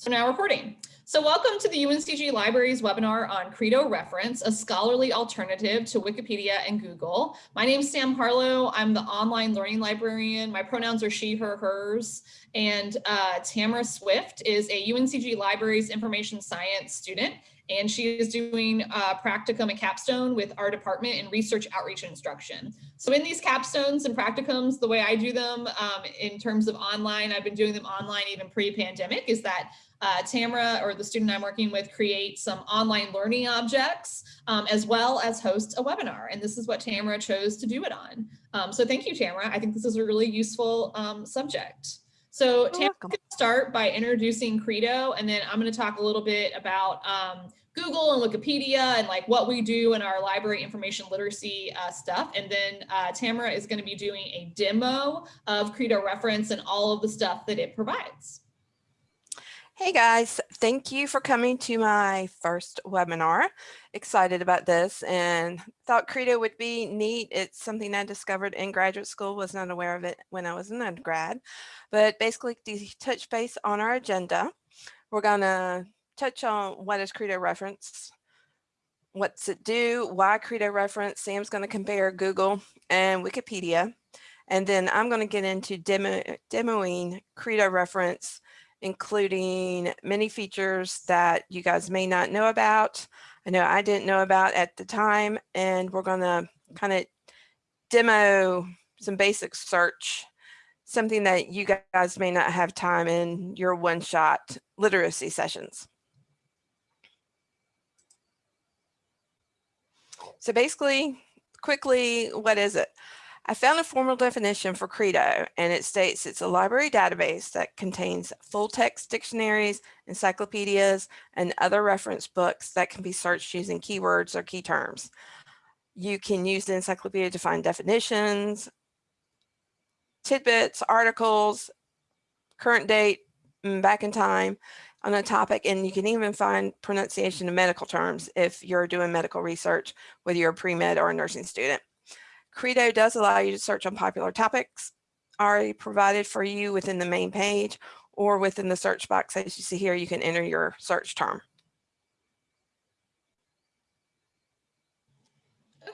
So now recording. So welcome to the UNCG Libraries webinar on Credo Reference, a scholarly alternative to Wikipedia and Google. My name is Sam Harlow. I'm the online learning librarian. My pronouns are she, her, hers. And uh, Tamara Swift is a UNCG Libraries information science student and she is doing uh, practicum and capstone with our department in research outreach and instruction. So in these capstones and practicums, the way I do them um, in terms of online, I've been doing them online even pre-pandemic, is that uh, Tamara or the student I'm working with create some online learning objects um, as well as host a webinar. And this is what Tamara chose to do it on. Um, so thank you, Tamara. I think this is a really useful um, subject. So Tamara can start by introducing Credo, and then I'm going to talk a little bit about um, Google and Wikipedia and like what we do in our library information literacy uh, stuff. And then uh, Tamara is going to be doing a demo of Credo reference and all of the stuff that it provides. Hey guys, thank you for coming to my first webinar. Excited about this and thought Credo would be neat. It's something I discovered in graduate school, was not aware of it when I was an undergrad, but basically to touch base on our agenda, we're gonna touch on what is Credo reference, what's it do, why Credo reference, Sam's gonna compare Google and Wikipedia, and then I'm gonna get into demo, demoing Credo reference including many features that you guys may not know about. I know I didn't know about at the time, and we're going to kind of demo some basic search, something that you guys may not have time in your one-shot literacy sessions. So basically, quickly, what is it? I found a formal definition for Credo, and it states it's a library database that contains full text dictionaries, encyclopedias, and other reference books that can be searched using keywords or key terms. You can use the encyclopedia to find definitions, tidbits, articles, current date, mm, back in time on a topic, and you can even find pronunciation of medical terms if you're doing medical research, whether you're a pre-med or a nursing student. Credo does allow you to search on popular topics already provided for you within the main page or within the search box as you see here, you can enter your search term.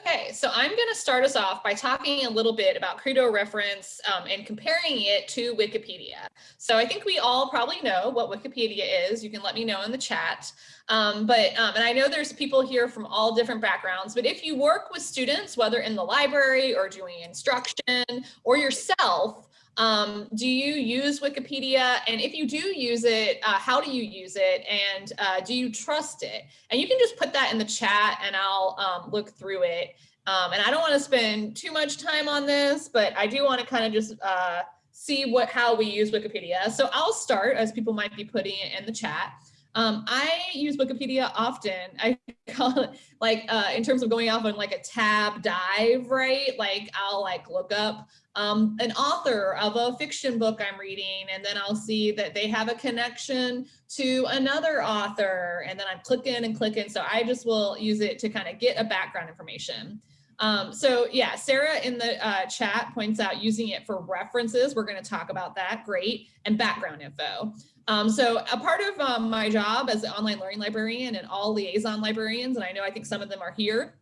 Okay, so I'm going to start us off by talking a little bit about Credo reference um, and comparing it to Wikipedia. So I think we all probably know what Wikipedia is. You can let me know in the chat. Um, but, um, and I know there's people here from all different backgrounds, but if you work with students, whether in the library or doing instruction or yourself, um, do you use Wikipedia? And if you do use it, uh, how do you use it? And uh, do you trust it? And you can just put that in the chat and I'll um, look through it. Um, and I don't want to spend too much time on this, but I do want to kind of just uh, see what how we use Wikipedia. So I'll start as people might be putting it in the chat. Um, I use Wikipedia often. I call it like uh, in terms of going off on like a tab dive, right? Like I'll like look up um, an author of a fiction book I'm reading, and then I'll see that they have a connection to another author, and then I'm clicking and clicking. So I just will use it to kind of get a background information. Um, so yeah, Sarah in the uh, chat points out using it for references. We're going to talk about that. Great. And background info. Um, so a part of um, my job as an online learning librarian and all liaison librarians, and I know I think some of them are here,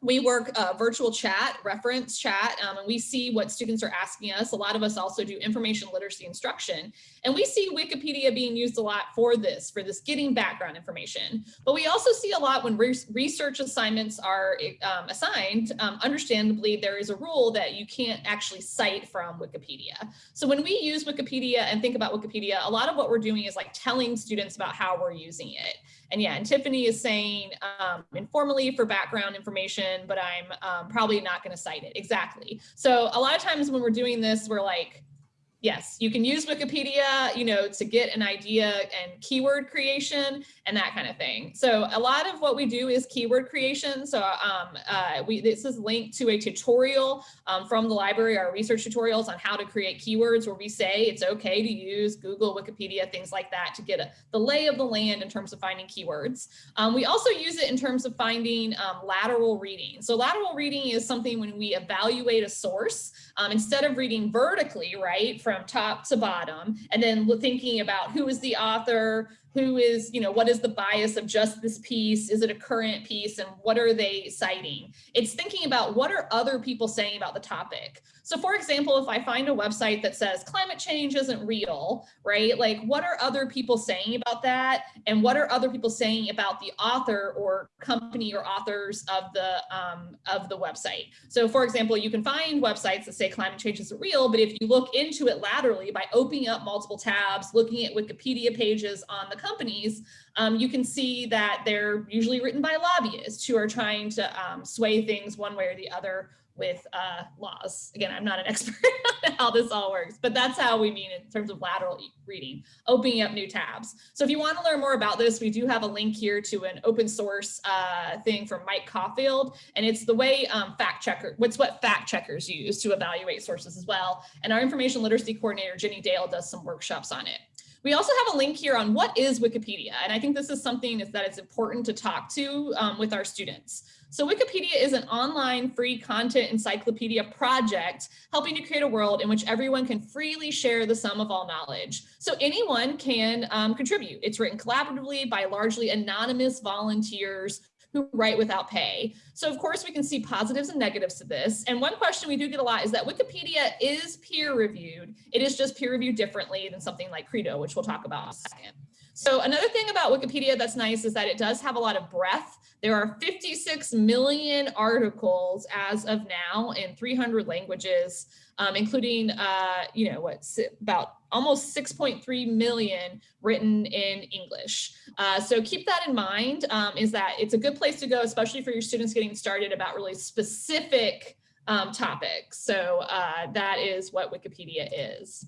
we work uh, virtual chat, reference chat, um, and we see what students are asking us. A lot of us also do information literacy instruction. And we see Wikipedia being used a lot for this, for this getting background information. But we also see a lot when re research assignments are um, assigned, um, understandably, there is a rule that you can't actually cite from Wikipedia. So when we use Wikipedia and think about Wikipedia, a lot of what we're doing is like telling students about how we're using it. And yeah, and Tiffany is saying um, informally for background information, but I'm um, probably not going to cite it exactly. So a lot of times when we're doing this, we're like, yes, you can use Wikipedia, you know, to get an idea and keyword creation and that kind of thing. So a lot of what we do is keyword creation. So um, uh, we, this is linked to a tutorial um, from the library, our research tutorials on how to create keywords where we say it's okay to use Google, Wikipedia, things like that to get a, the lay of the land in terms of finding keywords. Um, we also use it in terms of finding um, lateral reading. So lateral reading is something when we evaluate a source, um, instead of reading vertically, right, from top to bottom and then thinking about who is the author, who is, you know, what is the bias of just this piece? Is it a current piece and what are they citing? It's thinking about what are other people saying about the topic. So for example, if I find a website that says climate change isn't real, right? Like what are other people saying about that? And what are other people saying about the author or company or authors of the, um, of the website? So for example, you can find websites that say climate change isn't real, but if you look into it laterally by opening up multiple tabs, looking at Wikipedia pages on the companies, um, you can see that they're usually written by lobbyists who are trying to um, sway things one way or the other with uh, laws. Again, I'm not an expert on how this all works, but that's how we mean in terms of lateral reading, opening up new tabs. So if you want to learn more about this, we do have a link here to an open source uh, thing from Mike Caulfield, and it's the way um, fact checker, what's what fact checkers use to evaluate sources as well. And our information literacy coordinator, Jenny Dale, does some workshops on it. We also have a link here on what is Wikipedia. And I think this is something that it's important to talk to um, with our students. So Wikipedia is an online free content encyclopedia project helping to create a world in which everyone can freely share the sum of all knowledge. So anyone can um, contribute. It's written collaboratively by largely anonymous volunteers who write without pay. So of course we can see positives and negatives to this. And one question we do get a lot is that Wikipedia is peer reviewed. It is just peer reviewed differently than something like Credo, which we'll talk about in a second. So another thing about Wikipedia that's nice is that it does have a lot of breadth. There are 56 million articles as of now in 300 languages, um, including, uh, you know, what's about almost 6.3 million written in English. Uh, so keep that in mind um, is that it's a good place to go, especially for your students getting started about really specific um, topics. So uh, that is what Wikipedia is.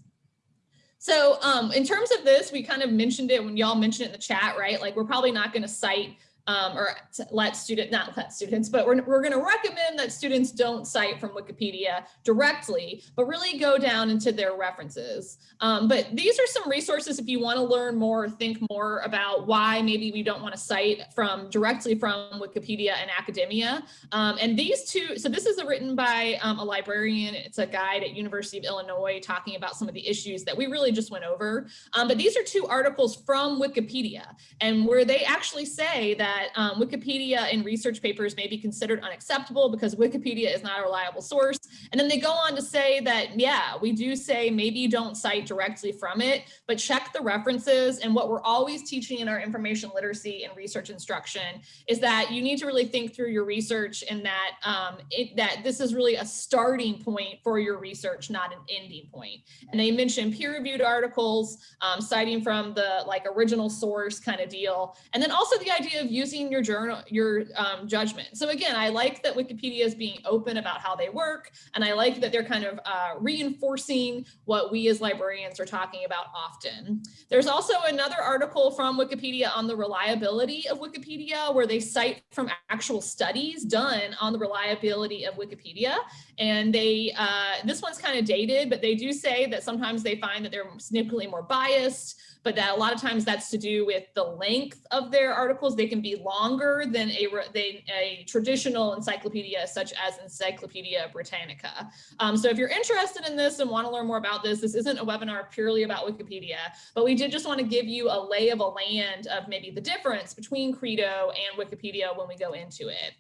So um, in terms of this, we kind of mentioned it when y'all mentioned it in the chat, right? Like we're probably not going to cite um, or let student, not let students, but we're, we're going to recommend that students don't cite from Wikipedia directly, but really go down into their references. Um, but these are some resources if you want to learn more, think more about why maybe we don't want to cite from directly from Wikipedia and academia. Um, and these two, so this is written by um, a librarian. It's a guide at University of Illinois talking about some of the issues that we really just went over. Um, but these are two articles from Wikipedia and where they actually say that that um, Wikipedia in research papers may be considered unacceptable because Wikipedia is not a reliable source. And then they go on to say that, yeah, we do say maybe you don't cite directly from it, but check the references. And what we're always teaching in our information literacy and research instruction is that you need to really think through your research and that, um, it, that this is really a starting point for your research, not an ending point. And they mentioned peer-reviewed articles, um, citing from the like original source kind of deal. And then also the idea of using your journal, your um, judgment. So again, I like that Wikipedia is being open about how they work. And I like that they're kind of uh, reinforcing what we as librarians are talking about often. There's also another article from Wikipedia on the reliability of Wikipedia, where they cite from actual studies done on the reliability of Wikipedia. And they, uh, this one's kind of dated, but they do say that sometimes they find that they're significantly more biased but that a lot of times that's to do with the length of their articles. They can be longer than a, a traditional encyclopedia such as Encyclopedia Britannica. Um, so if you're interested in this and want to learn more about this, this isn't a webinar purely about Wikipedia, but we did just want to give you a lay of a land of maybe the difference between Credo and Wikipedia when we go into it.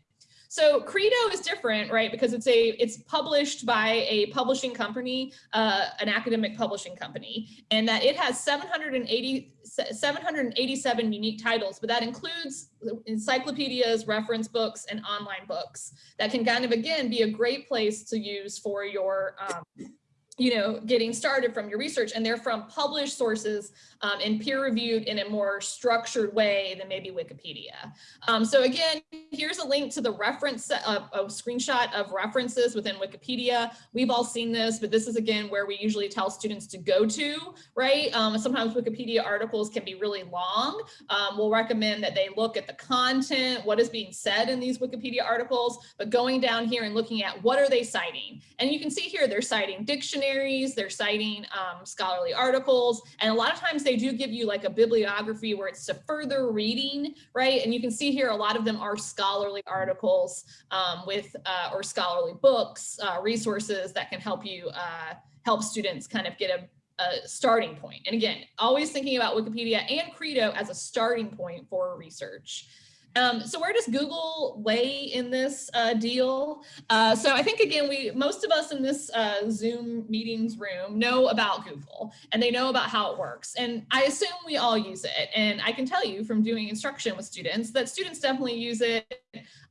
So Credo is different, right? Because it's a it's published by a publishing company, uh, an academic publishing company, and that it has 780 787 unique titles, but that includes encyclopedias, reference books, and online books that can kind of again be a great place to use for your um, you know, getting started from your research and they're from published sources um, and peer reviewed in a more structured way than maybe Wikipedia. Um, so again, here's a link to the reference, uh, a screenshot of references within Wikipedia. We've all seen this, but this is again where we usually tell students to go to, right? Um, sometimes Wikipedia articles can be really long. Um, we'll recommend that they look at the content, what is being said in these Wikipedia articles, but going down here and looking at what are they citing? And you can see here, they're citing dictionary they're citing um, scholarly articles, and a lot of times they do give you like a bibliography where it's to further reading, right? And you can see here a lot of them are scholarly articles um, with uh, or scholarly books, uh, resources that can help you uh, help students kind of get a a starting point. And again, always thinking about Wikipedia and Credo as a starting point for research. Um, so where does Google lay in this uh, deal? Uh, so I think again, we most of us in this uh, Zoom meetings room know about Google and they know about how it works. And I assume we all use it. And I can tell you from doing instruction with students that students definitely use it.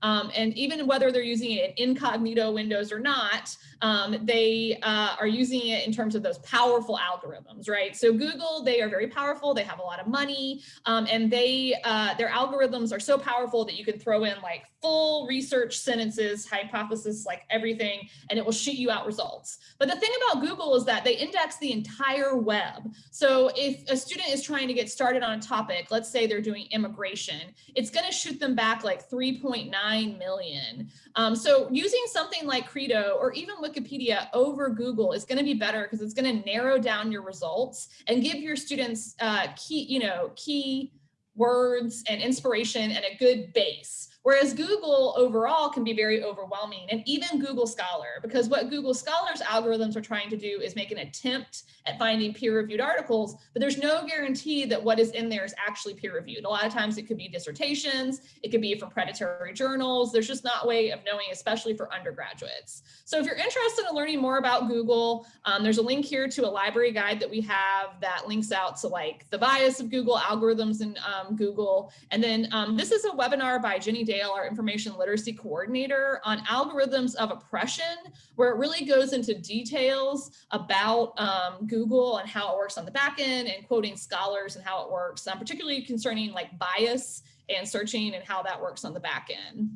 Um, and even whether they're using it in incognito windows or not, um, they uh, are using it in terms of those powerful algorithms, right? So Google, they are very powerful. They have a lot of money um, and they uh, their algorithms are so powerful that you can throw in like full research sentences, hypothesis, like everything, and it will shoot you out results. But the thing about Google is that they index the entire web. So if a student is trying to get started on a topic, let's say they're doing immigration, it's going to shoot them back like 3.9 million. Um, so using something like Credo or even Wikipedia over Google is going to be better because it's going to narrow down your results and give your students uh, key, you know, key words and inspiration and a good base. Whereas Google overall can be very overwhelming and even Google Scholar, because what Google Scholar's algorithms are trying to do is make an attempt at finding peer reviewed articles, but there's no guarantee that what is in there is actually peer reviewed. A lot of times it could be dissertations, it could be from predatory journals. There's just not way of knowing, especially for undergraduates. So if you're interested in learning more about Google, um, there's a link here to a library guide that we have that links out to like the bias of Google algorithms in um, Google. And then um, this is a webinar by Jenny Dale, our information literacy coordinator on algorithms of oppression, where it really goes into details about um, Google and how it works on the back end and quoting scholars and how it works, um, particularly concerning like bias and searching and how that works on the back end.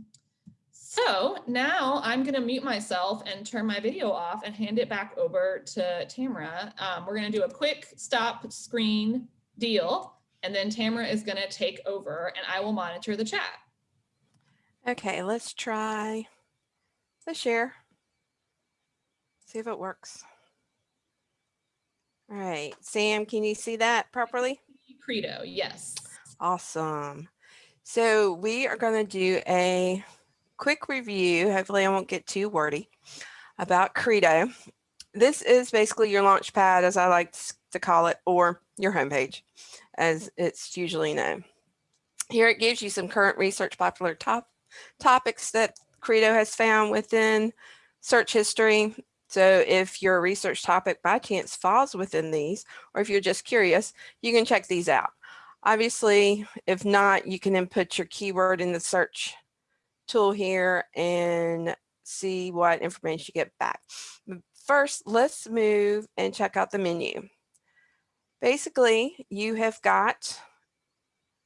So now I'm going to mute myself and turn my video off and hand it back over to Tamara. Um, we're going to do a quick stop screen deal, and then Tamara is going to take over and I will monitor the chat. Okay, let's try the share. See if it works. All right, Sam, can you see that properly? Credo, yes. Awesome. So we are going to do a quick review. Hopefully I won't get too wordy about Credo. This is basically your launch pad, as I like to call it, or your homepage, as it's usually known. Here it gives you some current research popular top topics that Credo has found within search history. So if your research topic by chance falls within these, or if you're just curious, you can check these out. Obviously, if not, you can input your keyword in the search tool here and see what information you get back. First, let's move and check out the menu. Basically, you have got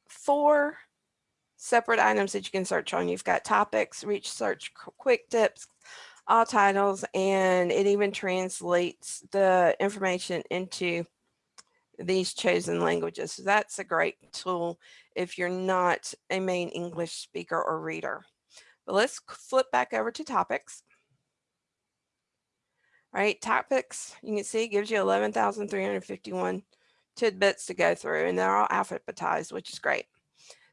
four separate items that you can search on. You've got topics, research, quick tips, all titles, and it even translates the information into these chosen languages. So that's a great tool if you're not a main English speaker or reader. But let's flip back over to topics. All right, topics, you can see gives you 11,351 tidbits to go through and they're all alphabetized, which is great.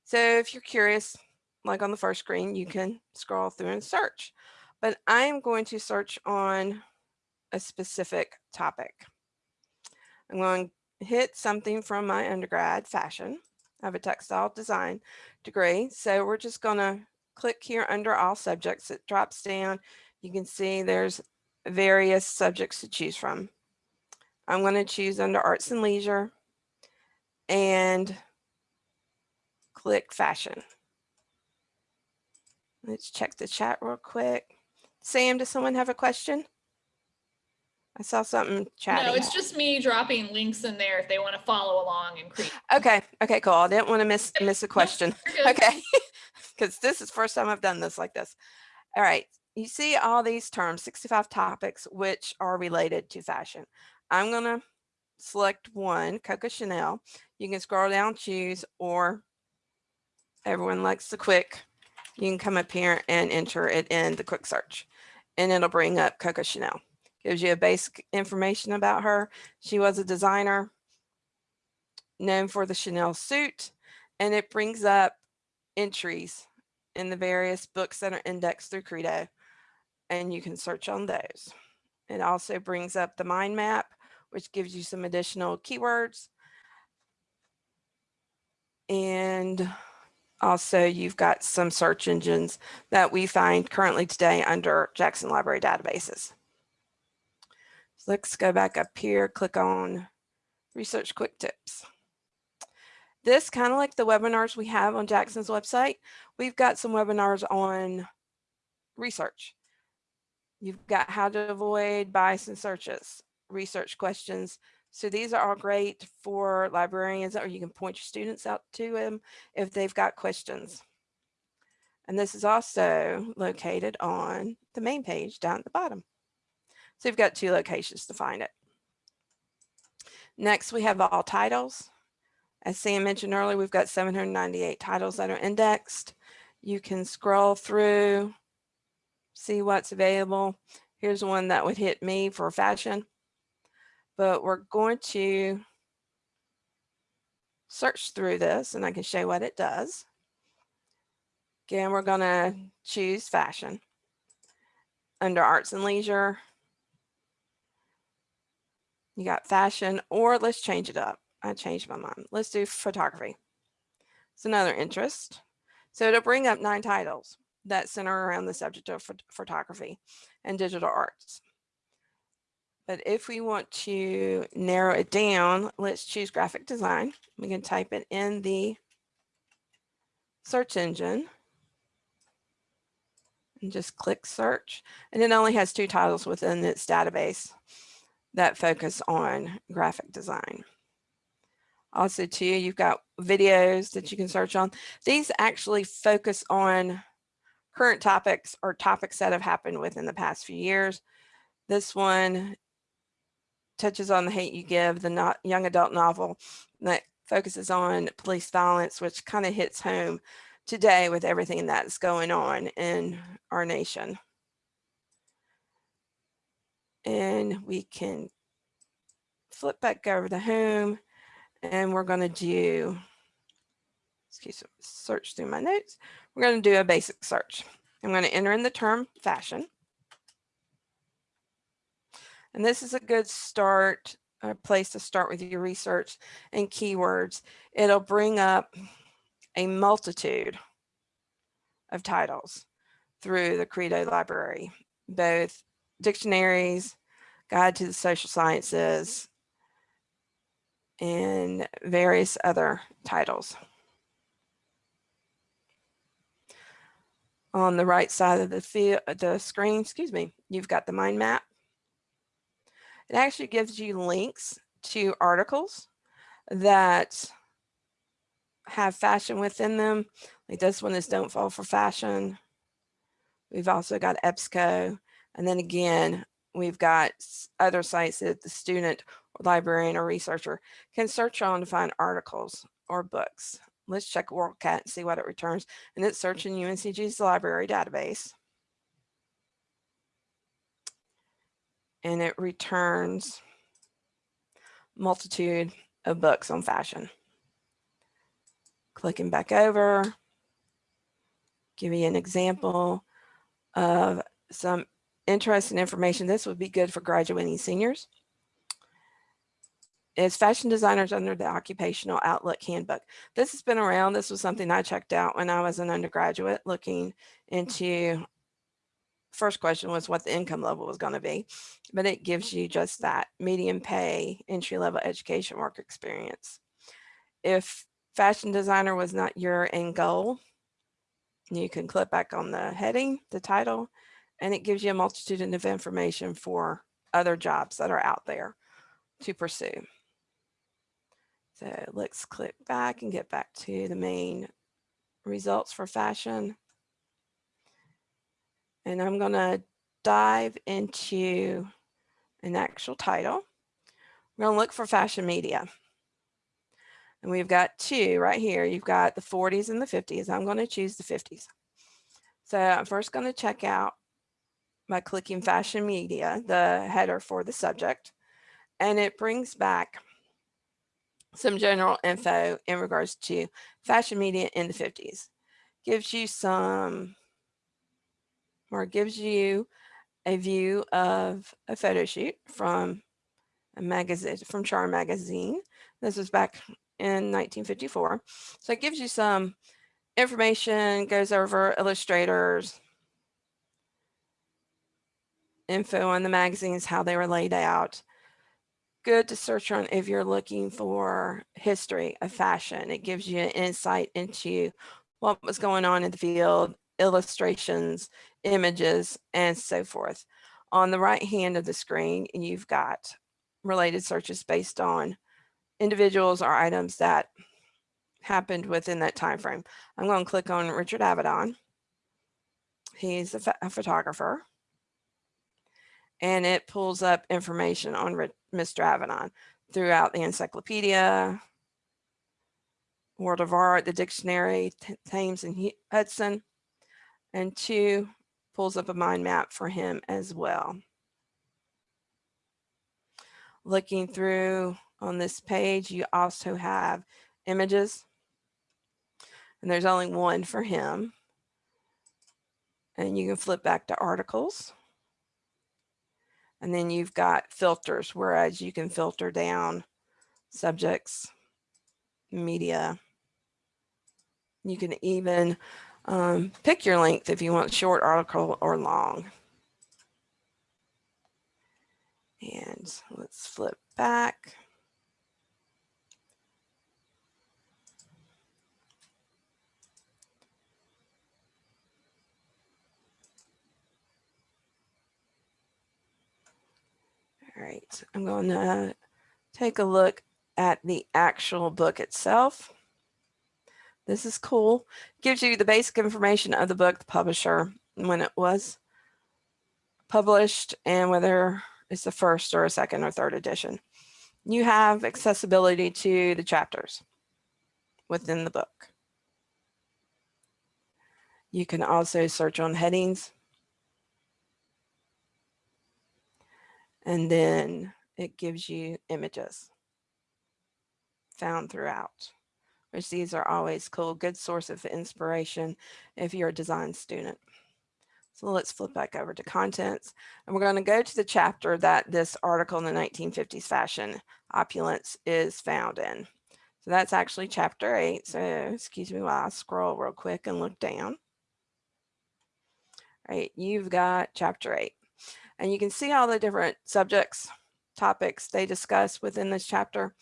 So if you're curious, like on the first screen, you can scroll through and search. But I am going to search on a specific topic. I'm going to hit something from my undergrad fashion. I have a textile design degree. So we're just going to click here under all subjects. It drops down. You can see there's various subjects to choose from. I'm going to choose under arts and leisure and click fashion. Let's check the chat real quick. Sam, does someone have a question? I saw something chatting. No, it's just me dropping links in there if they want to follow along and create. Okay. Okay, cool. I didn't want to miss miss a question. okay. Because this is first time I've done this like this. All right. You see all these terms, 65 topics, which are related to fashion. I'm going to select one, Coco Chanel. You can scroll down, choose, or everyone likes the quick, you can come up here and enter it in the quick search and it'll bring up Coco Chanel. Gives you a basic information about her. She was a designer known for the Chanel suit and it brings up entries in the various books that are indexed through Credo and you can search on those. It also brings up the mind map, which gives you some additional keywords. And also you've got some search engines that we find currently today under Jackson Library databases. So let's go back up here, click on Research Quick Tips. This kind of like the webinars we have on Jackson's website, we've got some webinars on research. You've got how to avoid bias in searches, research questions. So these are all great for librarians or you can point your students out to them if they've got questions. And this is also located on the main page down at the bottom. So you've got two locations to find it. Next, we have all titles. As Sam mentioned earlier, we've got 798 titles that are indexed. You can scroll through, see what's available. Here's one that would hit me for fashion, but we're going to search through this and I can show you what it does. Again, we're going to choose fashion under arts and leisure. You got fashion or let's change it up. I changed my mind. Let's do photography. It's another interest. So it'll bring up nine titles that center around the subject of phot photography and digital arts. But if we want to narrow it down, let's choose graphic design. We can type it in the search engine and just click search. And it only has two titles within its database that focus on graphic design. Also too, you've got videos that you can search on. These actually focus on current topics or topics that have happened within the past few years. This one touches on the hate you give, the not young adult novel that focuses on police violence, which kind of hits home today with everything that's going on in our nation. And we can flip back over to home and we're going to do, excuse me, search through my notes. We're going to do a basic search. I'm going to enter in the term fashion. And this is a good start, a place to start with your research and keywords. It'll bring up a multitude of titles through the Credo library, both dictionaries, guide to the social sciences, and various other titles. On the right side of the, field, the screen, excuse me, you've got the mind map. It actually gives you links to articles that have fashion within them. Like this one is Don't Fall for Fashion. We've also got EBSCO. And then again, we've got other sites that the student or librarian or researcher can search on to find articles or books. Let's check WorldCat and see what it returns. And it's searching UNCG's library database. And it returns multitude of books on fashion. Clicking back over, give you an example of some interesting information. This would be good for graduating seniors is fashion designers under the occupational outlook handbook this has been around this was something i checked out when i was an undergraduate looking into first question was what the income level was going to be but it gives you just that medium pay entry level education work experience if fashion designer was not your end goal you can click back on the heading the title and it gives you a multitude of information for other jobs that are out there to pursue so let's click back and get back to the main results for fashion. And I'm going to dive into an actual title. We're going to look for fashion media. And we've got two right here. You've got the 40s and the 50s. I'm going to choose the 50s. So I'm first going to check out by clicking fashion media, the header for the subject. And it brings back some general info in regards to fashion media in the 50s. Gives you some, or gives you a view of a photo shoot from a magazine from Charm Magazine. This was back in 1954. So it gives you some information, goes over illustrators, info on the magazines, how they were laid out. Good to search on if you're looking for history of fashion. It gives you an insight into what was going on in the field, illustrations, images, and so forth. On the right hand of the screen, you've got related searches based on individuals or items that happened within that time frame. I'm going to click on Richard Avedon. He's a, a photographer. And it pulls up information on Mr. Avedon throughout the encyclopedia, World of Art, the dictionary, Thames and Hudson, and two pulls up a mind map for him as well. Looking through on this page, you also have images and there's only one for him. And you can flip back to articles. And then you've got filters, whereas you can filter down subjects, media. You can even um, pick your length if you want short article or long. And let's flip back. All right, I'm going to take a look at the actual book itself. This is cool. Gives you the basic information of the book, the publisher, when it was published, and whether it's the first or a second or third edition. You have accessibility to the chapters within the book. You can also search on headings. And then it gives you images found throughout which these are always cool, good source of inspiration if you're a design student. So let's flip back over to contents and we're going to go to the chapter that this article in the 1950s fashion opulence is found in. So that's actually chapter eight. So excuse me while I scroll real quick and look down. All right, you've got chapter eight and you can see all the different subjects, topics they discuss within this chapter.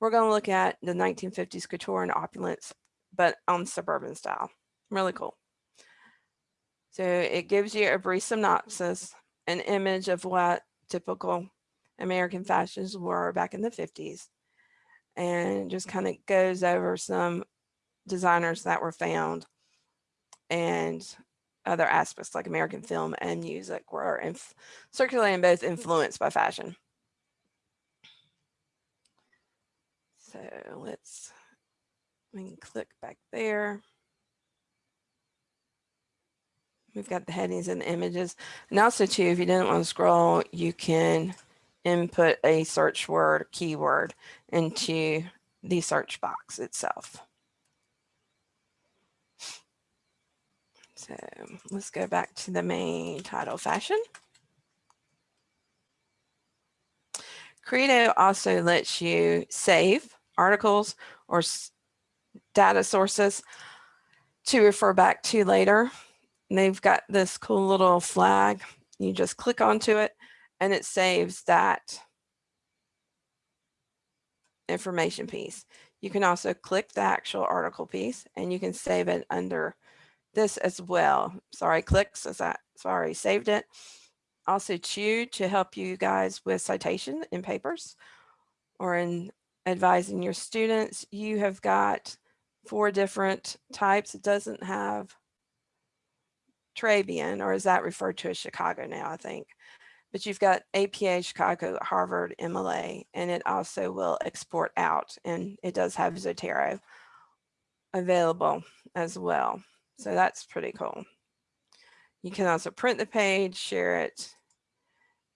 We're going to look at the 1950s couture and opulence, but on suburban style. Really cool. So it gives you a brief synopsis, an image of what typical American fashions were back in the 50s, and just kind of goes over some designers that were found and other aspects like American film and music were circulating both influenced by fashion. So let's, we can click back there. We've got the headings and the images. And also too, if you didn't want to scroll, you can input a search word keyword into the search box itself. So let's go back to the main title fashion. Credo also lets you save articles or data sources to refer back to later. And they've got this cool little flag. You just click onto it and it saves that information piece. You can also click the actual article piece and you can save it under this as well. Sorry, clicks as I sorry, saved it. Also Chew to help you guys with citation in papers or in advising your students. You have got four different types. It doesn't have Turabian, or is that referred to as Chicago now, I think. But you've got APA, Chicago, Harvard, MLA, and it also will export out. And it does have Zotero available as well. So that's pretty cool. You can also print the page, share it.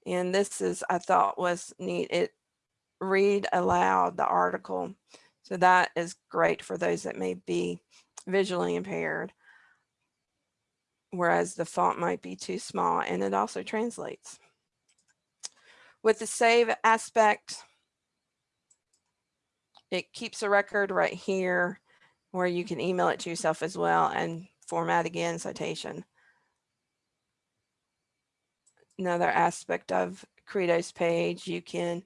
And this is, I thought was neat. It read aloud the article. So that is great for those that may be visually impaired. Whereas the font might be too small and it also translates. With the save aspect, it keeps a record right here where you can email it to yourself as well and format again citation. Another aspect of Credo's page, you can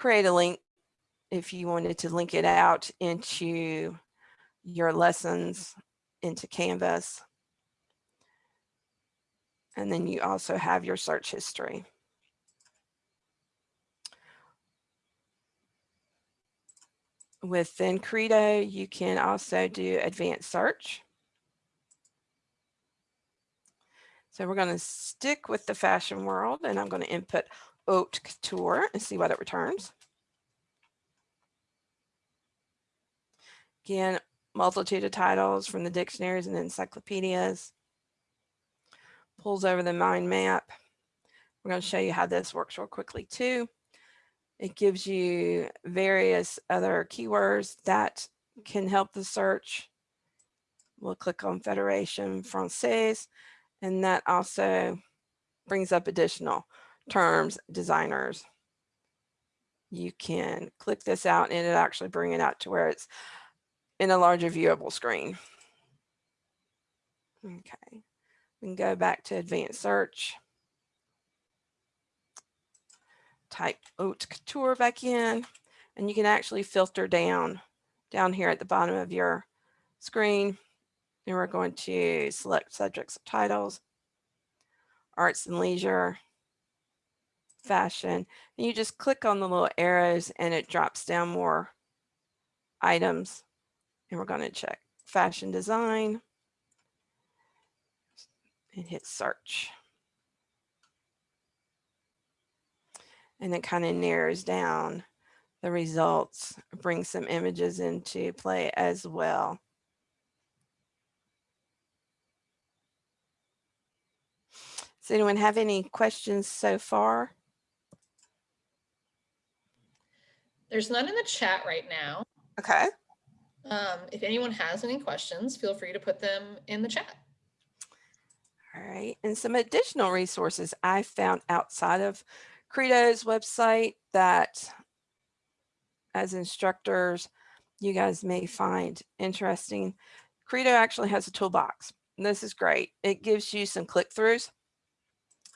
create a link if you wanted to link it out into your lessons into Canvas. And then you also have your search history. Within Credo, you can also do advanced search. So we're going to stick with the fashion world and I'm going to input haute couture and see what it returns. Again, multitude of titles from the dictionaries and encyclopedias. Pulls over the mind map. We're going to show you how this works real quickly too. It gives you various other keywords that can help the search. We'll click on Federation Française, and that also brings up additional terms, designers. You can click this out and it actually bring it out to where it's in a larger viewable screen. Okay, we can go back to advanced search. Type haute couture back in, and you can actually filter down, down here at the bottom of your screen. And we're going to select subjects titles, arts and leisure, fashion, and you just click on the little arrows and it drops down more items and we're going to check fashion design and hit search. And it kind of narrows down the results, brings some images into play as well. Does anyone have any questions so far? There's none in the chat right now. Okay. Um, if anyone has any questions, feel free to put them in the chat. All right, and some additional resources I found outside of Credo's website that as instructors, you guys may find interesting. Credo actually has a toolbox. And this is great. It gives you some click-throughs.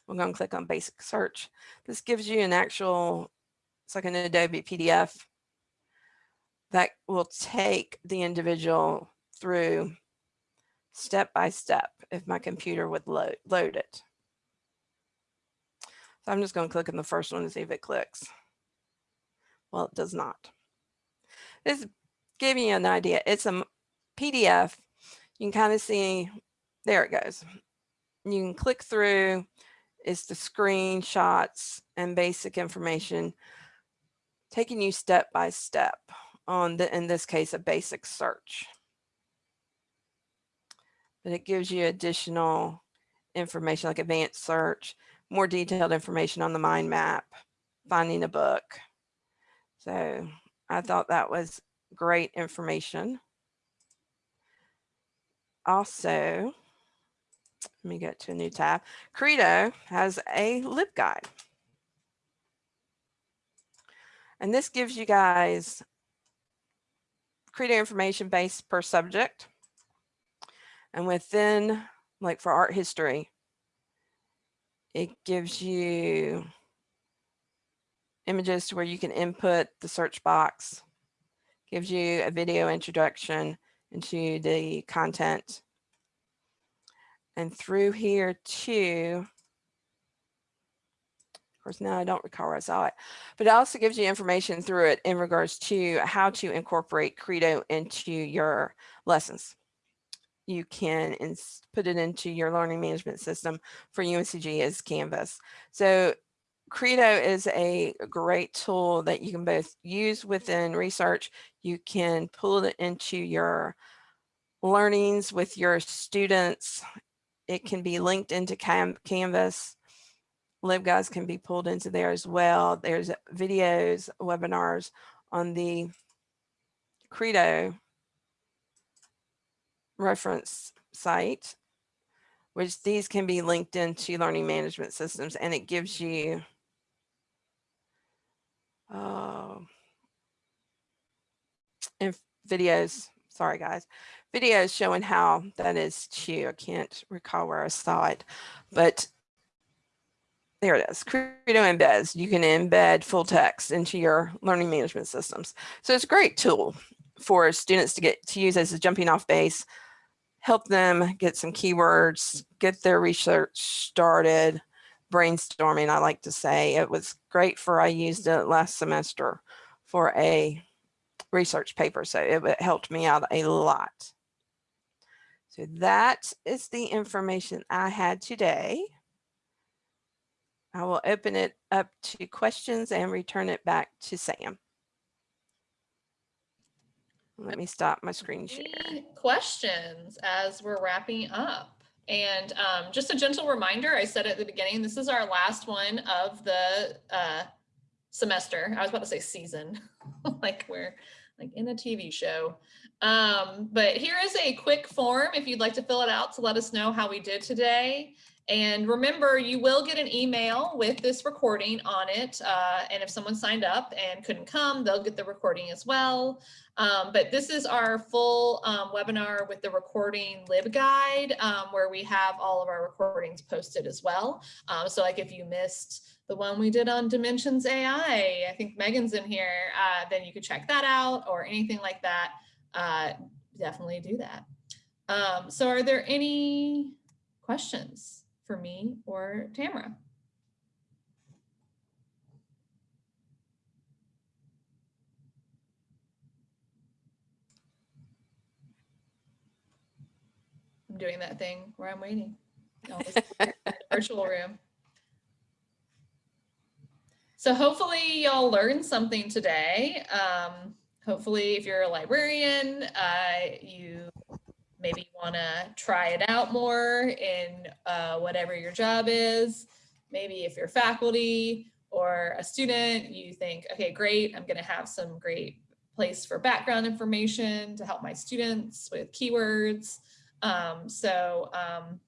We're going to click on basic search. This gives you an actual, it's like an Adobe PDF that will take the individual through step by step if my computer would load, load it. So I'm just going to click on the first one to see if it clicks. Well, it does not. This giving you an idea. It's a PDF. You can kind of see, there it goes. You can click through, it's the screenshots and basic information, taking you step by step on the, in this case, a basic search. But it gives you additional information like advanced search, more detailed information on the mind map, finding a book. So I thought that was great information. Also, let me get to a new tab. Credo has a LibGuide. And this gives you guys Credo information base per subject. And within, like for art history, it gives you images to where you can input the search box, gives you a video introduction into the content. And through here too, course, now I don't recall where I saw it, but it also gives you information through it in regards to how to incorporate Credo into your lessons. You can put it into your learning management system for UNCG as Canvas. So Credo is a great tool that you can both use within research. You can pull it into your learnings with your students. It can be linked into Canvas LibGuides can be pulled into there as well. There's videos, webinars on the Credo reference site, which these can be linked into learning management systems and it gives you uh, videos, sorry guys, videos showing how that is too. I can't recall where I saw it, but there it is, Credo embeds. You can embed full text into your learning management systems. So it's a great tool for students to get to use as a jumping off base, help them get some keywords, get their research started, brainstorming, I like to say. It was great for, I used it last semester for a research paper. So it, it helped me out a lot. So that is the information I had today. I will open it up to questions and return it back to Sam. Let me stop my screen share. Any questions as we're wrapping up? And um, just a gentle reminder, I said at the beginning, this is our last one of the uh, semester. I was about to say season, like we're like in a TV show. Um, but here is a quick form if you'd like to fill it out to let us know how we did today. And remember, you will get an email with this recording on it. Uh, and if someone signed up and couldn't come, they'll get the recording as well. Um, but this is our full um, webinar with the recording LibGuide, um, where we have all of our recordings posted as well. Um, so like if you missed the one we did on Dimensions AI, I think Megan's in here, uh, then you could check that out or anything like that. Uh, definitely do that. Um, so are there any questions? For me or Tamara. I'm doing that thing where I'm waiting. virtual room. So hopefully y'all learned something today. Um, hopefully if you're a librarian, uh, you maybe you want to try it out more in uh, whatever your job is. Maybe if you're faculty or a student, you think, okay, great, I'm going to have some great place for background information to help my students with keywords. Um, so um,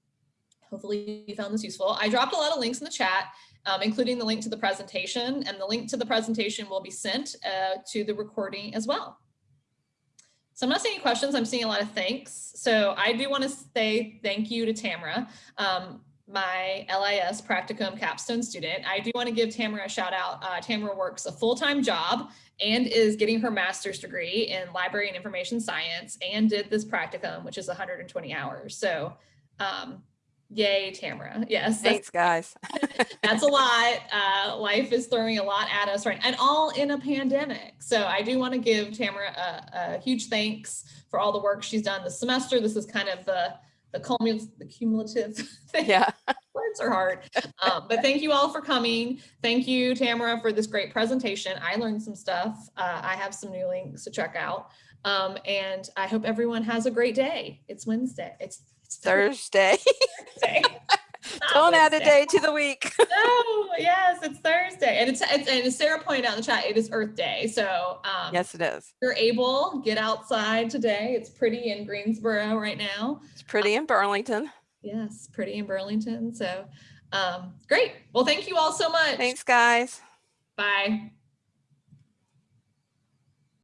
hopefully you found this useful. I dropped a lot of links in the chat, um, including the link to the presentation, and the link to the presentation will be sent uh, to the recording as well. So I'm not seeing any questions. I'm seeing a lot of thanks. So I do want to say thank you to Tamara, um, my LIS practicum capstone student. I do want to give Tamara a shout out. Uh, Tamara works a full-time job and is getting her master's degree in library and information science and did this practicum, which is 120 hours. So um, Yay, Tamara. Yes. Thanks, guys. that's a lot. Uh, life is throwing a lot at us right and all in a pandemic. So I do want to give Tamara a, a, huge thanks for all the work she's done this semester. This is kind of the the, cumulative, the cumulative thing. Yeah. Words are hard. Um, but thank you all for coming. Thank you, Tamara, for this great presentation. I learned some stuff. Uh, I have some new links to check out. Um, and I hope everyone has a great day. It's Wednesday. It's Thursday. Thursday. Don't add a day to the week. no, yes, it's Thursday. And it's, it's and Sarah pointed out in the chat, it is Earth Day. So um, yes, it is. you're able, get outside today. It's pretty in Greensboro right now. It's pretty in Burlington. Yes, pretty in Burlington. So um, great. Well, thank you all so much. Thanks, guys. Bye.